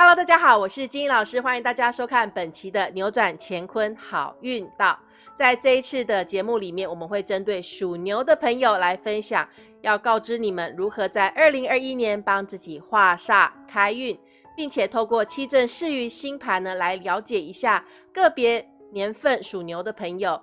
Hello，大家好，我是金英老师，欢迎大家收看本期的扭转乾坤好运道。在这一次的节目里面，我们会针对属牛的朋友来分享，要告知你们如何在二零二一年帮自己化煞开运，并且透过七正四余星盘呢，来了解一下个别年份属牛的朋友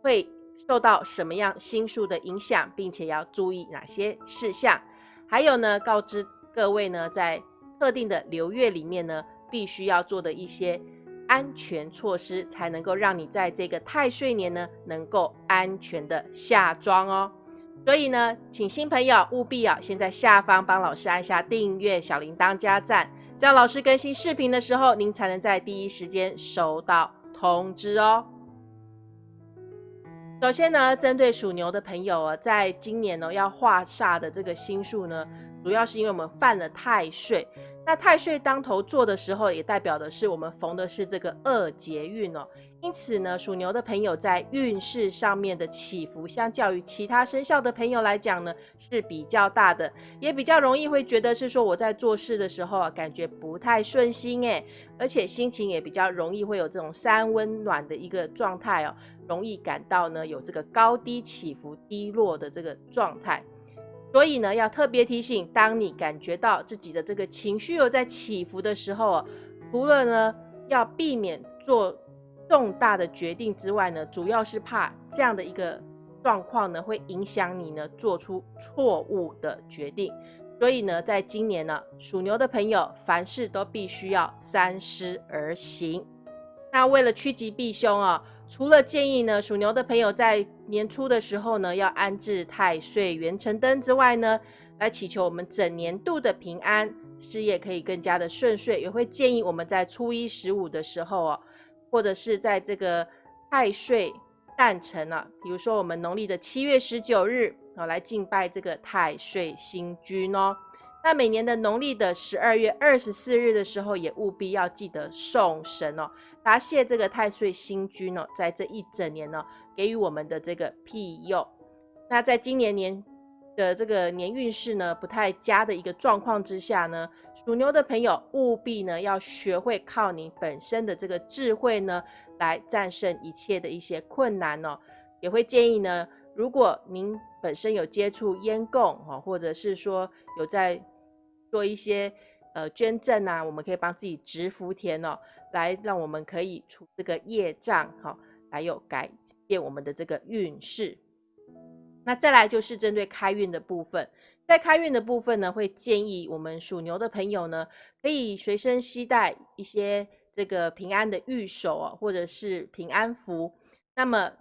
会受到什么样星数的影响，并且要注意哪些事项。还有呢，告知各位呢，在特定的流月里面呢，必须要做的一些安全措施，才能够让你在这个太岁年呢，能够安全的下庄哦。所以呢，请新朋友务必啊，先在下方帮老师按下订阅、小铃铛加赞，这样老师更新视频的时候，您才能在第一时间收到通知哦。首先呢，针对属牛的朋友啊，在今年呢要化煞的这个星数呢，主要是因为我们犯了太岁。那太岁当头坐的时候，也代表的是我们逢的是这个二劫运哦。因此呢，属牛的朋友在运势上面的起伏，相较于其他生肖的朋友来讲呢，是比较大的，也比较容易会觉得是说我在做事的时候啊，感觉不太顺心诶，而且心情也比较容易会有这种三温暖的一个状态哦，容易感到呢有这个高低起伏、低落的这个状态。所以呢，要特别提醒，当你感觉到自己的这个情绪有在起伏的时候，除了呢要避免做重大的决定之外呢，主要是怕这样的一个状况呢会影响你呢做出错误的决定。所以呢，在今年呢，属牛的朋友凡事都必须要三思而行。那为了趋吉避凶啊。除了建议呢，属牛的朋友在年初的时候呢，要安置太岁元辰灯之外呢，来祈求我们整年度的平安，事业可以更加的顺遂。也会建议我们在初一十五的时候哦，或者是在这个太岁诞辰啊，比如说我们农历的七月十九日啊，来敬拜这个太岁星君哦。那每年的农历的十二月二十四日的时候，也务必要记得送神哦。答谢这个太岁星君呢，在这一整年呢，给予我们的这个庇佑。那在今年年的这个年运势呢，不太佳的一个状况之下呢，属牛的朋友务必呢，要学会靠你本身的这个智慧呢，来战胜一切的一些困难哦。也会建议呢，如果您本身有接触烟供哈，或者是说有在做一些呃捐赠啊，我们可以帮自己植福田哦。来让我们可以除这个业障，哈，还有改变我们的这个运势。那再来就是针对开运的部分，在开运的部分呢，会建议我们属牛的朋友呢，可以随身携带一些这个平安的玉手啊，或者是平安符。那么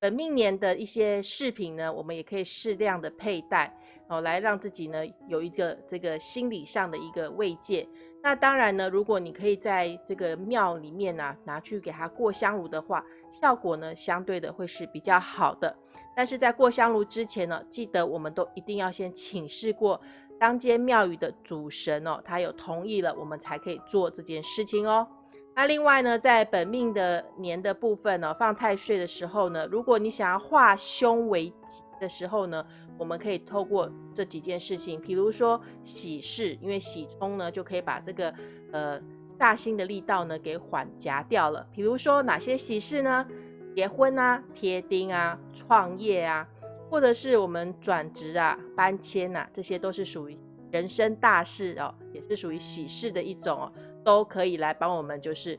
本命年的一些饰品呢，我们也可以适量的佩戴哦，来让自己呢有一个这个心理上的一个慰藉。那当然呢，如果你可以在这个庙里面呢拿去给他过香炉的话，效果呢相对的会是比较好的。但是在过香炉之前呢，记得我们都一定要先请示过当间庙宇的主神哦，他有同意了，我们才可以做这件事情哦。那另外呢，在本命的年的部分呢，放太岁的时候呢，如果你想要化凶为吉的时候呢。我们可以透过这几件事情，比如说喜事，因为喜冲呢，就可以把这个呃大星的力道呢给缓夹掉了。比如说哪些喜事呢？结婚啊、贴丁啊、创业啊，或者是我们转职啊、搬迁呐，这些都是属于人生大事哦，也是属于喜事的一种哦，都可以来帮我们就是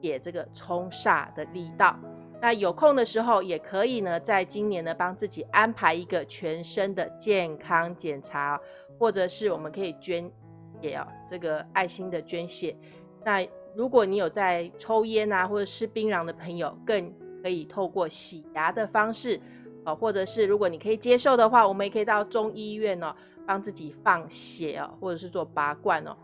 解这个冲煞的力道。那有空的时候也可以呢，在今年呢帮自己安排一个全身的健康检查，或者是我们可以捐血哦，这个爱心的捐血。那如果你有在抽烟啊或者吃槟榔的朋友，更可以透过洗牙的方式哦，或者是如果你可以接受的话，我们也可以到中医院哦，帮自己放血哦，或者是做拔罐哦。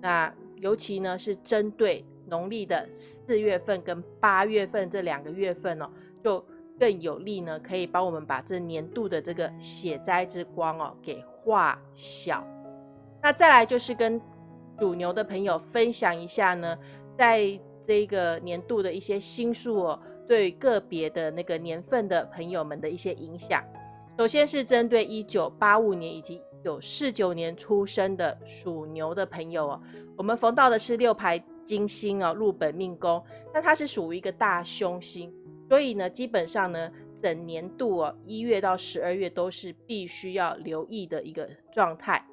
那尤其呢是针对。农历的四月份跟八月份这两个月份哦，就更有利呢，可以帮我们把这年度的这个血灾之光哦给化小。那再来就是跟属牛的朋友分享一下呢，在这个年度的一些星数哦，对个别的那个年份的朋友们的一些影响。首先是针对一九八五年以及九四九年出生的属牛的朋友哦，我们逢到的是六排金星哦，入本命宫，那它是属于一个大凶星，所以呢，基本上呢，整年度哦，一月到十二月都是必须要留意的一个状态。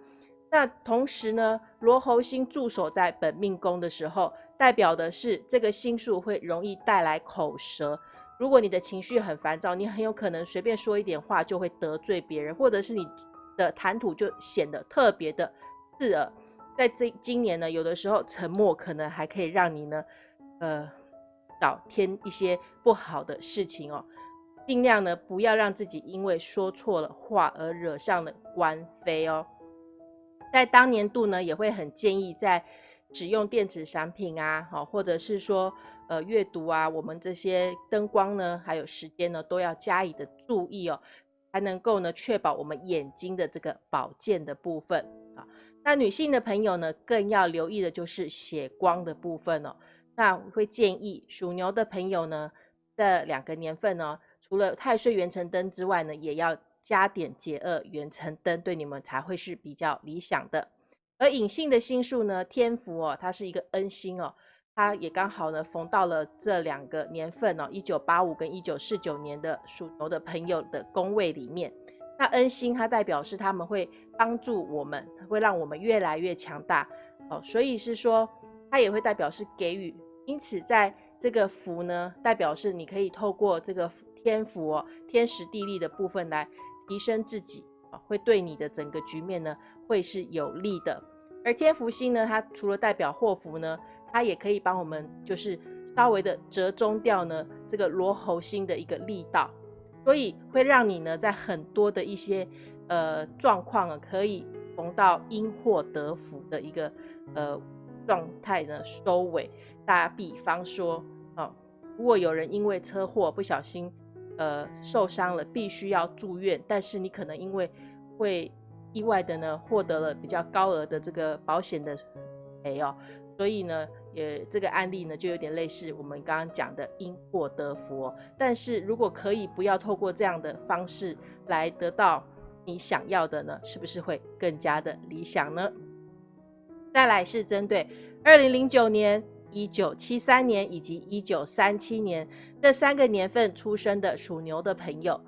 那同时呢，罗喉星驻守在本命宫的时候，代表的是这个星数会容易带来口舌。如果你的情绪很烦躁，你很有可能随便说一点话就会得罪别人，或者是你的谈吐就显得特别的刺耳。在这今年呢，有的时候沉默可能还可以让你呢，呃，少添一些不好的事情哦。尽量呢不要让自己因为说错了话而惹上了官非哦。在当年度呢，也会很建议在使用电子产品啊，好，或者是说呃阅读啊，我们这些灯光呢，还有时间呢，都要加以的注意哦，才能够呢确保我们眼睛的这个保健的部分。那女性的朋友呢，更要留意的就是血光的部分哦。那我会建议属牛的朋友呢，这两个年份呢，除了太岁元辰灯之外呢，也要。加点解厄元辰灯对你们才会是比较理想的。而隐性的星数呢，天福哦，它是一个恩星哦，它也刚好呢逢到了这两个年份哦，一九八五跟一九四九年的属牛的朋友的宫位里面。那恩星它代表是他们会帮助我们，会让我们越来越强大哦，所以是说它也会代表是给予。因此在这个福呢，代表是你可以透过这个天福哦，天时地利的部分来。提升自己啊，会对你的整个局面呢，会是有利的。而天福星呢，它除了代表祸福呢，它也可以帮我们，就是稍微的折中掉呢这个罗喉星的一个力道，所以会让你呢在很多的一些呃状况啊，可以逢到因祸得福的一个呃状态呢收尾。打比方说啊，如果有人因为车祸不小心。呃，受伤了必须要住院，但是你可能因为会意外的呢，获得了比较高额的这个保险的赔哦，所以呢，也这个案例呢就有点类似我们刚刚讲的因祸得福。但是如果可以不要透过这样的方式来得到你想要的呢，是不是会更加的理想呢？再来是针对二零零九年。一九七三年以及一九三七年这三个年份出生的属牛的朋友，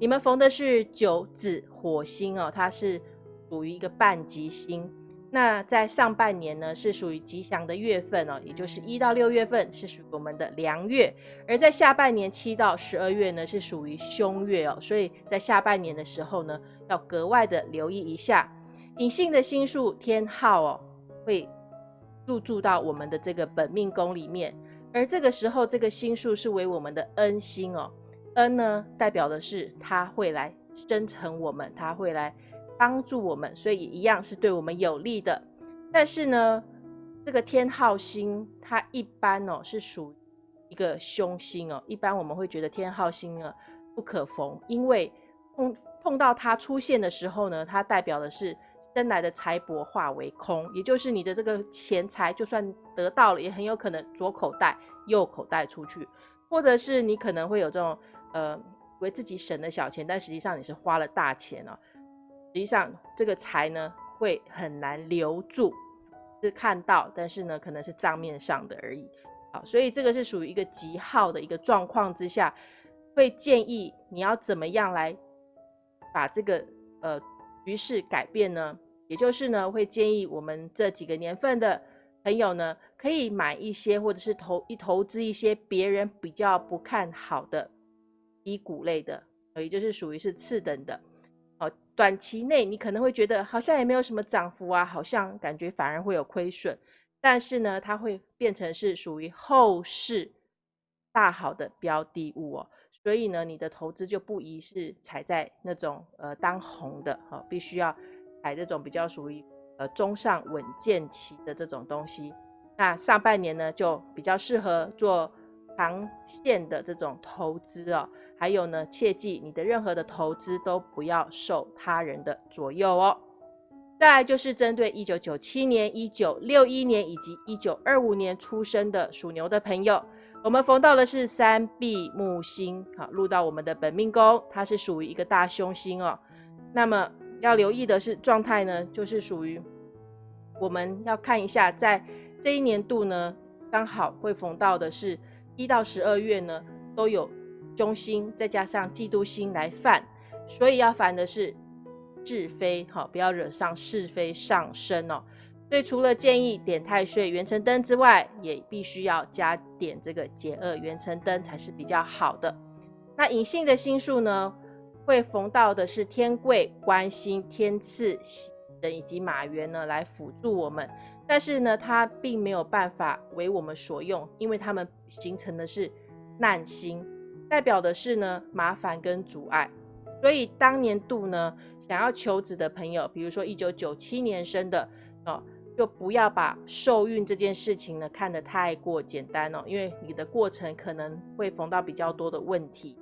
你们逢的是九子火星哦，它是属于一个半吉星。那在上半年呢，是属于吉祥的月份哦，也就是一到六月份是属于我们的良月，而在下半年七到十二月呢，是属于凶月哦。所以在下半年的时候呢，要格外的留意一下隐性的星数天号哦，会。入住到我们的这个本命宫里面，而这个时候，这个星数是为我们的恩星哦。恩呢，代表的是他会来生成我们，他会来帮助我们，所以一样是对我们有利的。但是呢，这个天号星它一般哦是属一个凶星哦，一般我们会觉得天号星呢不可逢，因为碰碰到它出现的时候呢，它代表的是。生来的财帛化为空，也就是你的这个钱财，就算得到了，也很有可能左口袋、右口袋出去，或者是你可能会有这种呃，为自己省了小钱，但实际上你是花了大钱哦。实际上这个财呢，会很难留住，是看到，但是呢，可能是账面上的而已。好，所以这个是属于一个极好的一个状况之下，会建议你要怎么样来把这个呃。局势改变呢，也就是呢，会建议我们这几个年份的朋友呢，可以买一些或者是投一投资一些别人比较不看好的低股类的，也就是属于是次等的。短期内你可能会觉得好像也没有什么涨幅啊，好像感觉反而会有亏损，但是呢，它会变成是属于后市大好的标的物哦。所以呢，你的投资就不宜是踩在那种呃当红的哈，必须要踩这种比较属于呃中上稳健期的这种东西。那上半年呢，就比较适合做长线的这种投资哦。还有呢，切记你的任何的投资都不要受他人的左右哦。再来就是针对一九九七年、一九六一年以及一九二五年出生的属牛的朋友。我们逢到的是三碧木星，好入到我们的本命宫，它是属于一个大凶星哦。那么要留意的是状态呢，就是属于我们要看一下，在这一年度呢，刚好会逢到的是一到十二月呢，都有忠心，再加上嫉妒心来犯，所以要烦的是是非，好，不要惹上是非上身哦。所以除了建议点太岁元辰灯之外，也必须要加点这个解厄元辰灯才是比较好的。那隐性的星数呢，会逢到的是天贵、官星、天赐、喜神以及马元呢，来辅助我们。但是呢，它并没有办法为我们所用，因为它们形成的是难星，代表的是呢麻烦跟阻碍。所以当年度呢，想要求子的朋友，比如说一九九七年生的哦。就不要把受孕这件事情呢看得太过简单哦，因为你的过程可能会逢到比较多的问题，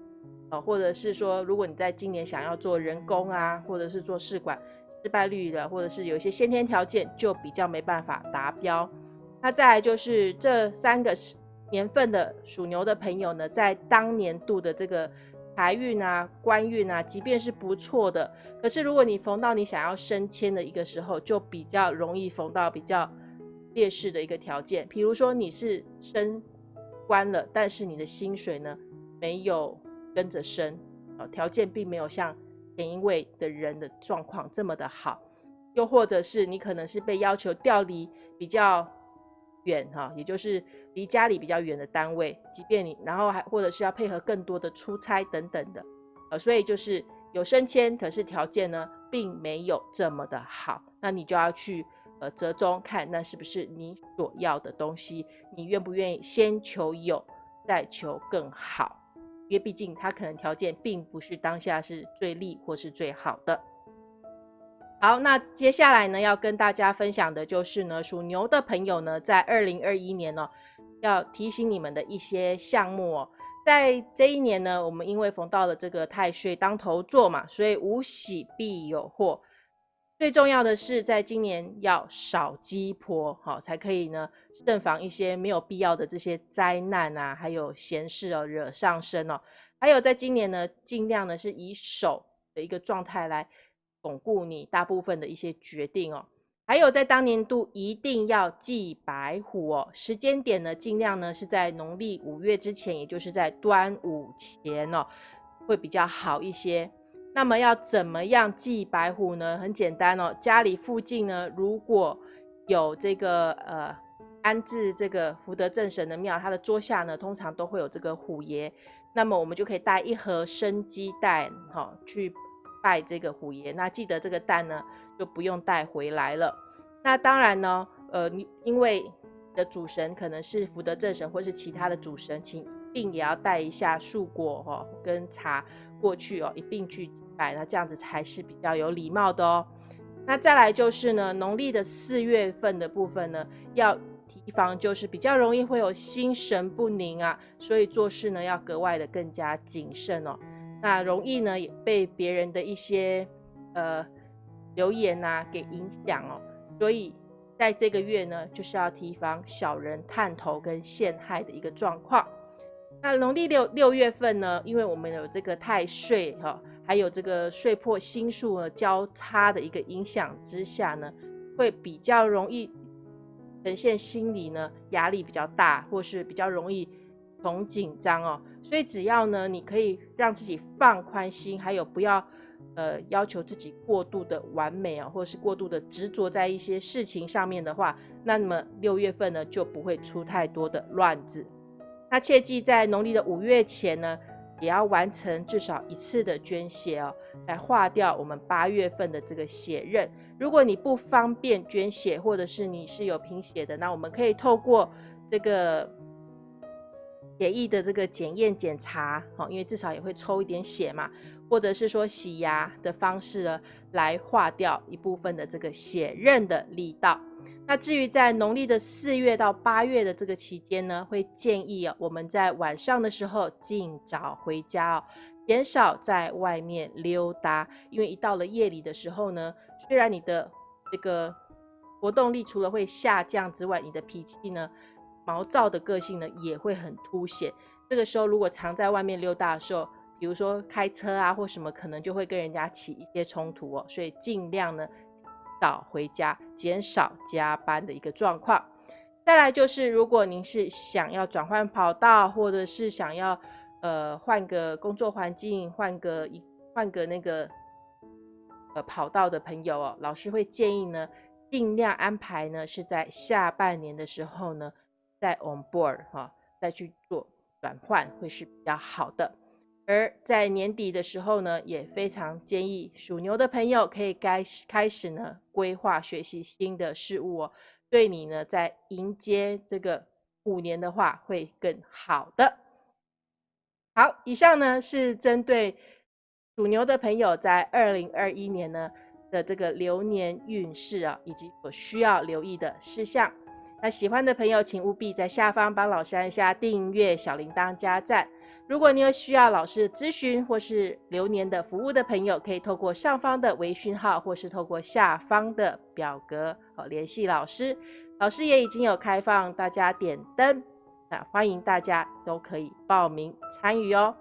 啊，或者是说，如果你在今年想要做人工啊，或者是做试管，失败率的，或者是有一些先天条件就比较没办法达标。那再来就是这三个年份的属牛的朋友呢，在当年度的这个。财运啊，官运啊，即便是不错的，可是如果你逢到你想要升迁的一个时候，就比较容易逢到比较劣势的一个条件。比如说你是升官了，但是你的薪水呢没有跟着升，啊，条件并没有像前一位的人的状况这么的好。又或者是你可能是被要求调离比较远哈，也就是。离家里比较远的单位，即便你，然后还或者是要配合更多的出差等等的，呃，所以就是有升迁，可是条件呢并没有这么的好，那你就要去呃折中看，那是不是你所要的东西？你愿不愿意先求有，再求更好？因为毕竟他可能条件并不是当下是最利或是最好的。好，那接下来呢要跟大家分享的就是呢，属牛的朋友呢，在二零二一年呢。要提醒你们的一些项目哦，在这一年呢，我们因为逢到了这个太岁当头坐嘛，所以无喜必有祸。最重要的是，在今年要少鸡婆，好才可以呢，慎防一些没有必要的这些灾难啊，还有闲事哦惹上身哦。还有在今年呢，尽量呢是以守的一个状态来巩固你大部分的一些决定哦。还有在当年度一定要祭白虎哦，时间点呢，尽量呢是在农历五月之前，也就是在端午前哦，会比较好一些。那么要怎么样祭白虎呢？很简单哦，家里附近呢如果有这个呃安置这个福德正神的庙，它的桌下呢通常都会有这个虎爷，那么我们就可以带一盒生鸡蛋哈去拜这个虎爷。那记得这个蛋呢。就不用带回来了。那当然呢，呃，你因为的主神可能是福德正神或是其他的主神，请并也要带一下树果哦跟茶过去哦，一并去拜，那这样子才是比较有礼貌的哦。那再来就是呢，农历的四月份的部分呢，要提防就是比较容易会有心神不宁啊，所以做事呢要格外的更加谨慎哦。那容易呢也被别人的一些呃。留言呐，给影响哦，所以在这个月呢，就是要提防小人探头跟陷害的一个状况。那农历六六月份呢，因为我们有这个太岁哈，还有这个岁破星数呢交叉的一个影响之下呢，会比较容易呈现心理呢压力比较大，或是比较容易从紧张哦。所以只要呢，你可以让自己放宽心，还有不要。呃，要求自己过度的完美啊，或者是过度的执着在一些事情上面的话，那么六月份呢就不会出太多的乱子。那切记在农历的五月前呢，也要完成至少一次的捐血哦，来化掉我们八月份的这个血刃。如果你不方便捐血，或者是你是有贫血的，那我们可以透过这个血液的这个检验检查，哦，因为至少也会抽一点血嘛。或者是说洗牙的方式呢，来化掉一部分的这个血刃的力道。那至于在农历的四月到八月的这个期间呢，会建议啊，我们在晚上的时候尽早回家哦，减少在外面溜达。因为一到了夜里的时候呢，虽然你的这个活动力除了会下降之外，你的脾气呢，毛躁的个性呢也会很凸显。这个时候如果常在外面溜达的时候，比如说开车啊或什么，可能就会跟人家起一些冲突哦，所以尽量呢早回家，减少加班的一个状况。再来就是，如果您是想要转换跑道，或者是想要呃换个工作环境，换个一换个那个呃跑道的朋友哦，老师会建议呢，尽量安排呢是在下半年的时候呢，在 on board 哈，再去做转换会是比较好的。而在年底的时候呢，也非常建议属牛的朋友可以开开始呢规划学习新的事物哦。对你呢，在迎接这个五年的话，会更好的。好，以上呢是针对属牛的朋友在二零二一年呢的这个流年运势啊，以及所需要留意的事项。那喜欢的朋友，请务必在下方帮老师按下订阅、小铃铛、加赞。如果你有需要老师咨询或是流年的服务的朋友，可以透过上方的微讯号，或是透过下方的表格哦联系老师。老师也已经有开放大家点灯，那欢迎大家都可以报名参与哦。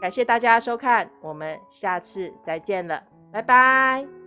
感谢大家收看，我们下次再见了，拜拜。